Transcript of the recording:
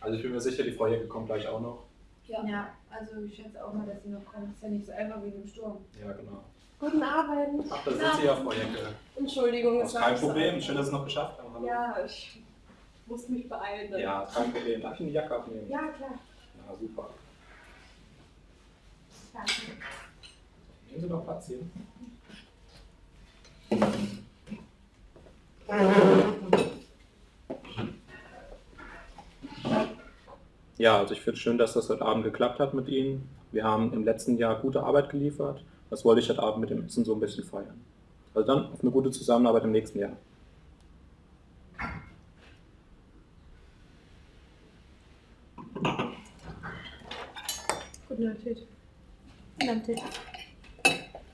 Also ich bin mir sicher, die Frau Jäcke kommt gleich auch noch. Ja. ja, also ich schätze auch mal, dass sie noch kommt. Ist ja nicht so einfach wie im Sturm. Ja, genau. Guten Abend. Ach, da sind Sie ja, Frau Jäcke. Entschuldigung, das ist kein Problem. Schön, dass Sie es noch geschafft haben. Hallo. Ja, ich musste mich beeilen. Ja, kein Problem. Darf ich die Jacke abnehmen? Ja, klar. Ja, super. Danke. Nehmen Sie doch Platz hier. Ja, also ich finde es schön, dass das heute Abend geklappt hat mit Ihnen. Wir haben im letzten Jahr gute Arbeit geliefert. Das wollte ich heute Abend mit dem Essen so ein bisschen feiern. Also dann auf eine gute Zusammenarbeit im nächsten Jahr. Guten Appetit. Guten Appetit.